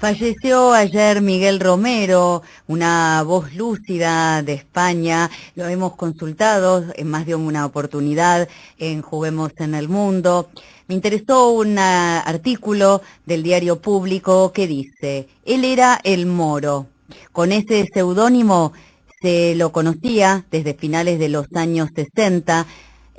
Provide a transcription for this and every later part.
Falleció ayer Miguel Romero, una voz lúcida de España. Lo hemos consultado en más de una oportunidad en Juguemos en el Mundo. Me interesó un artículo del diario público que dice, él era el moro. Con ese seudónimo se lo conocía desde finales de los años 60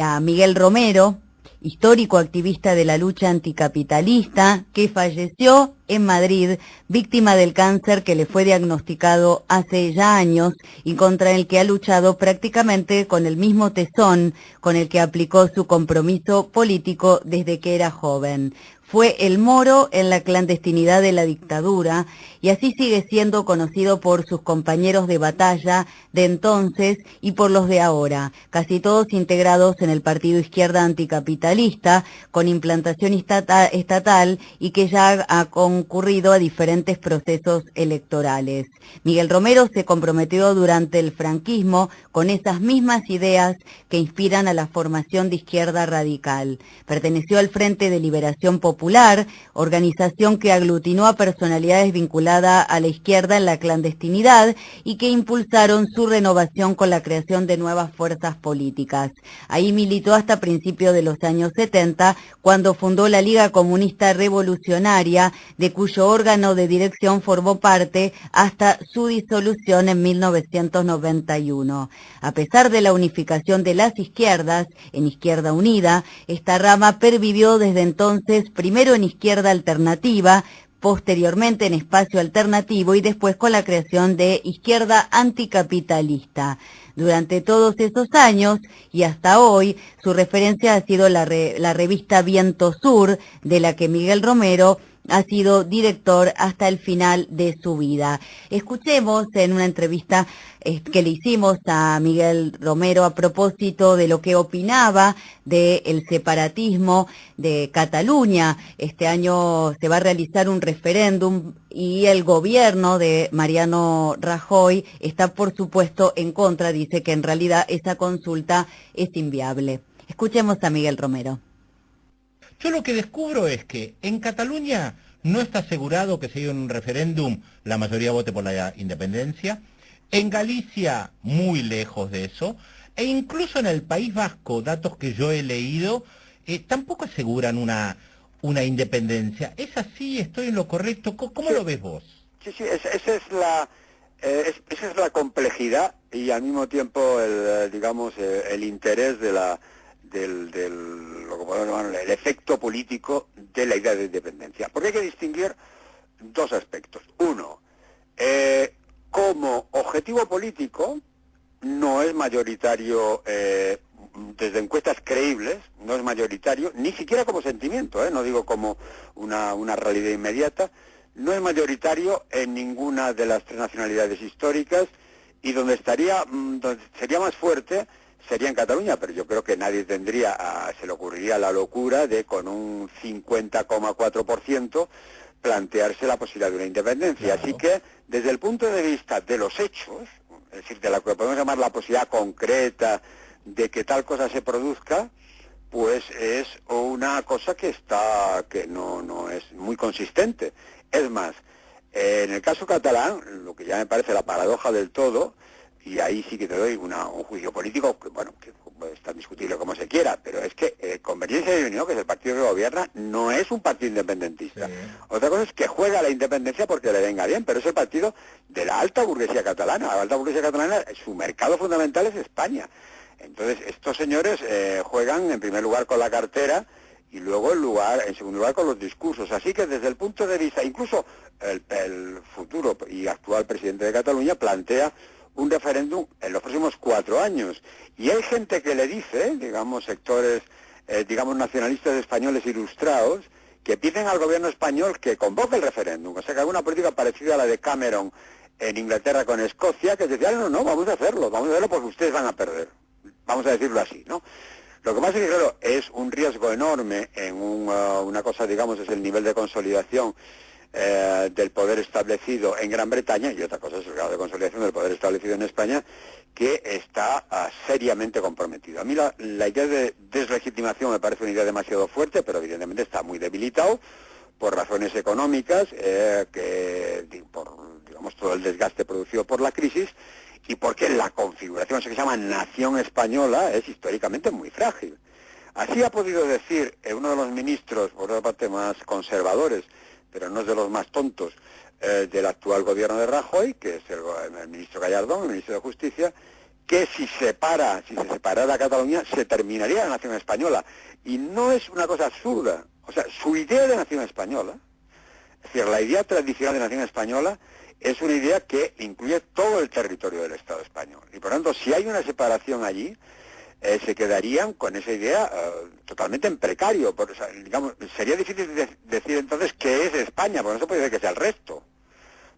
a Miguel Romero, histórico activista de la lucha anticapitalista, que falleció en Madrid, víctima del cáncer que le fue diagnosticado hace ya años y contra el que ha luchado prácticamente con el mismo tesón con el que aplicó su compromiso político desde que era joven. Fue el moro en la clandestinidad de la dictadura y así sigue siendo conocido por sus compañeros de batalla de entonces y por los de ahora, casi todos integrados en el Partido Izquierda Anticapitalista, con implantación estatal y que ya ha concurrido a diferentes procesos electorales. Miguel Romero se comprometió durante el franquismo con esas mismas ideas que inspiran a la formación de izquierda radical. Perteneció al Frente de Liberación Popular, organización que aglutinó a personalidades vinculadas a la izquierda en la clandestinidad y que impulsaron su renovación con la creación de nuevas fuerzas políticas. Ahí militó hasta principios de los años 70, cuando fundó la Liga Comunista Revolucionaria, de cuyo órgano de dirección formó parte hasta su disolución en 1991. A pesar de la unificación de las izquierdas en Izquierda Unida, esta rama pervivió desde entonces primero en Izquierda Alternativa, posteriormente en Espacio Alternativo y después con la creación de Izquierda Anticapitalista. Durante todos esos años y hasta hoy, su referencia ha sido la, la revista Viento Sur, de la que Miguel Romero ha sido director hasta el final de su vida. Escuchemos en una entrevista eh, que le hicimos a Miguel Romero a propósito de lo que opinaba del separatismo de Cataluña. Este año se va a realizar un referéndum y el gobierno de Mariano Rajoy está por supuesto en contra, dice que en realidad esa consulta es inviable. Escuchemos a Miguel Romero. Yo lo que descubro es que en Cataluña no está asegurado que se en un referéndum la mayoría vote por la independencia. En Galicia, muy lejos de eso. E incluso en el País Vasco, datos que yo he leído, eh, tampoco aseguran una, una independencia. ¿Es así? ¿Estoy en lo correcto? ¿Cómo, lo ves vos? Sí, sí, esa, es la... Eh, esa es la complejidad y al mismo tiempo el, eh, digamos, el interés de la, del, del lo que podemos llamar el efecto político de la idea de independencia. Porque hay que distinguir dos aspectos. Uno, eh, como objetivo político no es mayoritario eh, desde encuestas creíbles, no es mayoritario, ni siquiera como sentimiento, eh, no digo como una, una realidad inmediata, no es mayoritario en ninguna de las tres nacionalidades históricas y donde estaría, mm, donde sería más fuerte sería en Cataluña, pero yo creo que nadie tendría, se le ocurriría la locura de con un 50,4% plantearse la posibilidad de una independencia. Así que, desde el punto de vista de los hechos, es decir, de lo que podemos llamar la posibilidad concreta de que tal cosa se produzca, pues es una cosa que está, que no, no es muy consistente. Es más, en el caso catalán, lo que ya me parece la paradoja del todo, y ahí sí que te doy un juicio político, que bueno, que puede estar discutible como se quiera, pero es que eh, Convergencia y Unión, que es el partido que gobierna, no es un partido independentista. Otra cosa es que juega la independencia porque le venga bien, pero es el partido de la alta burguesía catalana. La alta burguesía catalana, su mercado fundamental es España. Entonces, estos señores eh, juegan en primer lugar con la cartera y luego en, lugar, en segundo lugar con los discursos. Así que desde el punto de vista, incluso el futuro y actual presidente de Cataluña plantea un referéndum en los próximos cuatro años. Y hay gente que le dice, digamos, sectores, eh, digamos, nacionalistas españoles ilustrados, que piden al gobierno español que convoque el referéndum. O sea, que alguna política parecida a la de Cameron en Inglaterra con Escocia, que decía, no, no, vamos a hacerlo, vamos a hacerlo porque ustedes van a perder. Vamos a decirlo así, ¿no? Lo que más es que, claro, es un riesgo enorme en uh, una cosa, digamos, es el nivel de consolidación eh, del poder establecido en Gran Bretaña y otra cosa es el grado de consolidación del poder establecido en España que está ah, seriamente comprometido. A mí la, idea de deslegitimación me parece una idea demasiado fuerte, pero evidentemente está muy debilitado por razones económicas, eh, que por digamos todo el desgaste producido por la crisis y porque la configuración que se llama nación española es históricamente muy frágil. Así ha podido decir eh, uno de los ministros, por otra parte más conservadores, pero no es de los más tontos, eh, del actual gobierno de Rajoy, que es el, ministro Gallardón, el ministro de Justicia, que si separa, si se separara Cataluña, se terminaría la nación española. Y no es una cosa absurda. O sea, su idea de nación española, es decir, la idea tradicional de nación española es una idea que incluye todo el territorio del Estado español. Y por lo tanto, si hay una separación allí, eh, se quedarían con esa idea eh, totalmente en precario. digamos, sería difícil decir entonces qué es España, porque no se puede decir que sea el resto.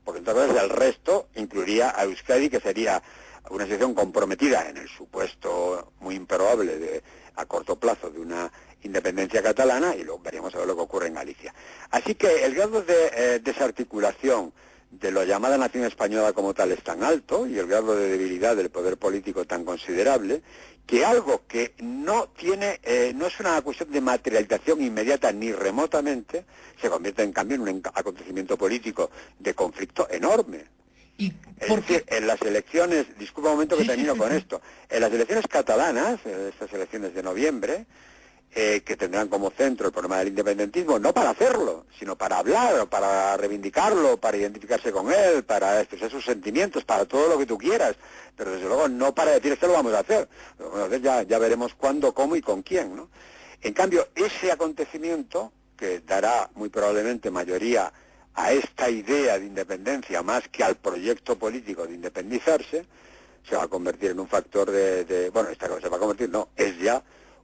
Porque entonces el resto incluiría a Euskadi, que sería una situación comprometida en el supuesto muy improbable de, a corto plazo de una independencia catalana y luego veríamos a ver lo que ocurre en Galicia. Así que el grado de eh, desarticulación de la llamada nación española como tal es tan alto y el grado de debilidad del poder político tan considerable que algo que no tiene, eh, no es una cuestión de materialización inmediata ni remotamente, se convierte en cambio en un acontecimiento político de conflicto enorme. ¿Y en las elecciones, disculpa un momento que termino con esto, en las elecciones catalanas, estas elecciones de noviembre, eh, que tendrán como centro el problema del independentismo, no para hacerlo, sino para hablar, para reivindicarlo, para identificarse con él, para expresar sus sentimientos, para todo lo que tú quieras, pero desde luego no para decir esto lo vamos a hacer, lo vamos a hacer ya, ya veremos cuándo, cómo y con quién. ¿no? En cambio, ese acontecimiento, que dará muy probablemente mayoría a esta idea de independencia más que al proyecto político de independizarse, se va a convertir en un factor de, de bueno, esta cosa se va a convertir, no, es ya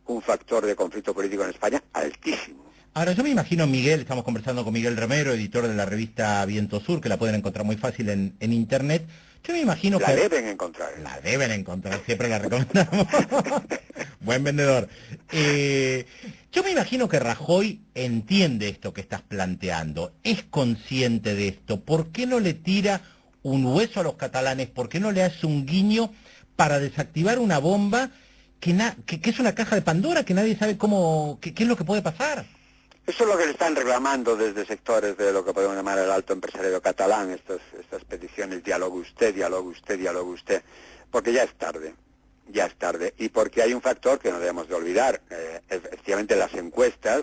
un factor de conflicto político en España altísimo. Ahora, yo me imagino, Miguel, estamos conversando con Miguel Romero, editor de la revista Viento Sur, que la pueden encontrar muy fácil en, Internet. Yo me imagino que... La deben encontrar. La deben encontrar, siempre la recomendamos. Buen vendedor. Eh, yo me imagino que Rajoy entiende esto que estás planteando, es consciente de esto. ¿Por qué no le tira un hueso a los catalanes? ¿Por qué no le hace un guiño para desactivar una bomba que, que, es una caja de Pandora, que nadie sabe cómo, qué, es lo que puede pasar. Eso es lo que le están reclamando desde sectores de lo que podemos llamar el alto empresario catalán, estas, estas peticiones, diálogo usted, diálogo usted, diálogo usted, porque ya es tarde, ya es tarde, y porque hay un factor que no debemos de olvidar, eh, efectivamente las encuestas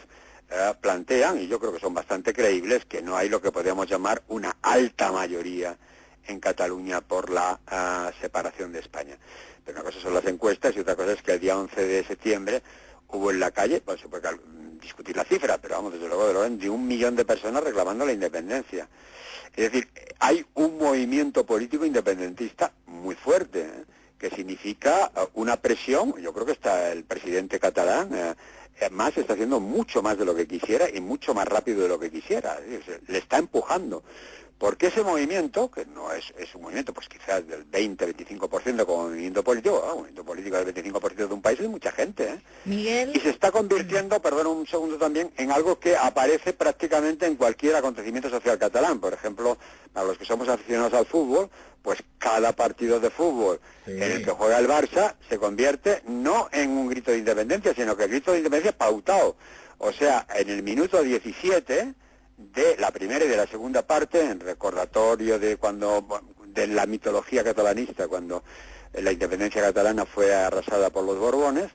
eh, plantean, y yo creo que son bastante creíbles, que no hay lo que podríamos llamar una alta mayoría en Cataluña por la ah, separación de España. Pero una cosa son las encuestas y otra cosa es que el día 11 de septiembre hubo en la calle, pues se puede discutir la cifra, pero vamos, desde luego, de, de un millón de personas reclamando la independencia. Es decir, hay un movimiento político independentista muy fuerte, ¿eh? que significa uh, una presión, yo creo que está el presidente catalán, eh, eh, más está haciendo mucho más de lo que quisiera y mucho más rápido de lo que quisiera, le está empujando. Porque ese movimiento, que no es, es un movimiento pues quizás del 20-25% como movimiento político, un movimiento político del 25% de un país es mucha gente, ¿eh? Miguel... Y se está convirtiendo, perdón un segundo también, en algo que aparece prácticamente en cualquier acontecimiento social catalán. Por ejemplo, para los que somos aficionados al fútbol, pues cada partido de fútbol en el que juega el Barça se convierte no en un grito de independencia, sino que el grito de independencia es pautado. O sea, en el minuto 17 de la primera y de la segunda parte, en recordatorio de cuando de la mitología catalanista, cuando la independencia catalana fue arrasada por los Borbones,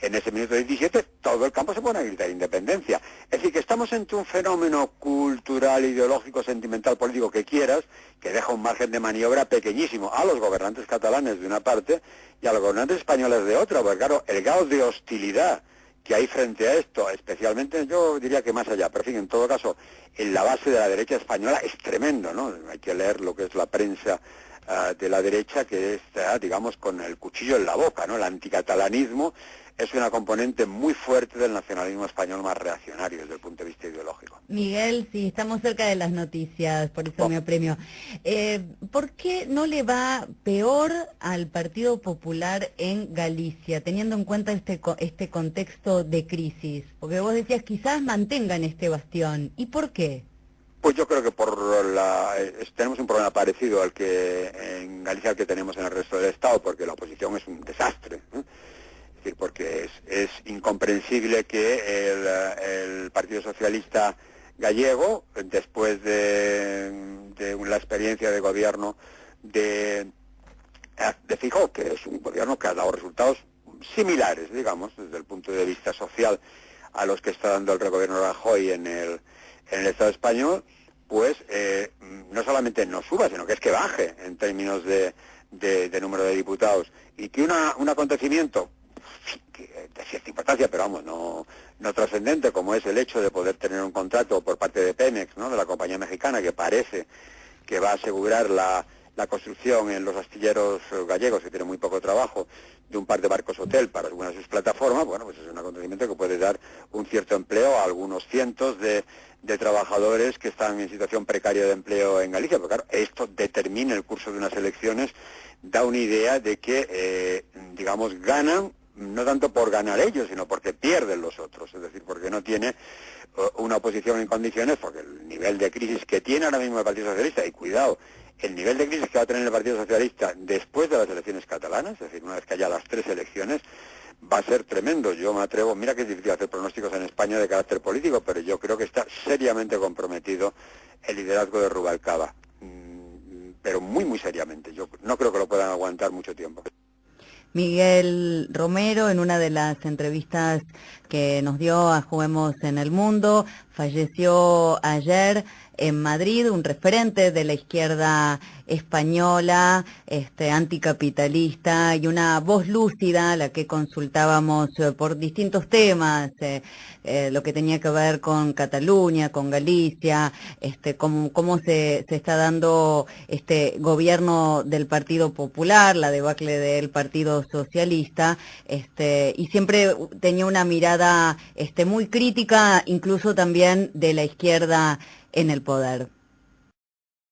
en ese minuto 17 todo el campo se pone a gritar independencia. Es decir, que estamos entre un fenómeno cultural, ideológico, sentimental, político que quieras, que deja un margen de maniobra pequeñísimo a los gobernantes catalanes de una parte y a los gobernantes españoles de otra, porque claro, el grado de hostilidad que hay frente a esto, especialmente yo diría que más allá, pero en fin, en todo caso, en la base de la derecha española es tremendo, ¿no? Hay que leer lo que es la prensa ah, de la derecha que está, digamos, con el cuchillo en la boca, ¿no? El anticatalanismo es una componente muy fuerte del nacionalismo español más reaccionario desde el punto de vista ideológico. Miguel, sí, estamos cerca de las noticias, por eso me apremio. Eh, ¿Por qué no le va peor al Partido Popular en Galicia, teniendo en cuenta este, este contexto de crisis? Porque vos decías, quizás mantengan este bastión. ¿Y por qué? Pues yo creo que por la, tenemos un problema parecido al que en Galicia que tenemos en el resto del Estado, porque la oposición es un desastre. Incomprensible que el, Partido Socialista gallego, después de, de la experiencia de gobierno de, de Fijó, que es un gobierno que ha dado resultados similares, digamos, desde el punto de vista social a los que está dando el gobierno Rajoy en el, en el Estado español, pues eh, no solamente no suba, sino que es que baje en términos de, de, número de diputados. Y que una, un acontecimiento de cierta importancia, pero vamos, no, no trascendente, como es el hecho de poder tener un contrato por parte de Pemex, ¿no? de la compañía mexicana, que parece que va a asegurar la, la construcción en los astilleros gallegos, que tienen muy poco trabajo, de un par de barcos hotel para algunas de sus plataformas, bueno, pues es un acontecimiento que puede dar un cierto empleo a algunos cientos de, de trabajadores que están en situación precaria de empleo en Galicia, porque claro, esto determina el curso de unas elecciones, da una idea de que, eh, digamos, ganan no tanto por ganar ellos, sino porque pierden los otros, es decir, porque no tiene eh, una oposición en condiciones, porque el nivel de crisis que tiene ahora mismo el Partido Socialista, y cuidado, el nivel de crisis que va a tener el Partido Socialista después de las elecciones catalanas, es decir, una vez que haya las tres elecciones, va a ser tremendo. Yo me atrevo, mira que es difícil hacer pronósticos en España de carácter político, pero yo creo que está seriamente comprometido el liderazgo de Rubalcaba, mm, pero muy, muy seriamente. Yo no creo que lo puedan aguantar mucho tiempo. Miguel Romero, en una de las entrevistas que nos dio a Juguemos en el Mundo, falleció ayer en Madrid, un referente de la izquierda española, este, anticapitalista y una voz lúcida, la que consultábamos eh, por distintos temas, eh, eh, lo que tenía que ver con Cataluña, con Galicia, este, cómo, cómo se, se está dando este gobierno del Partido Popular, la debacle del Partido Socialista, este, y siempre tenía una mirada este, muy crítica, incluso también de la izquierda en el poder.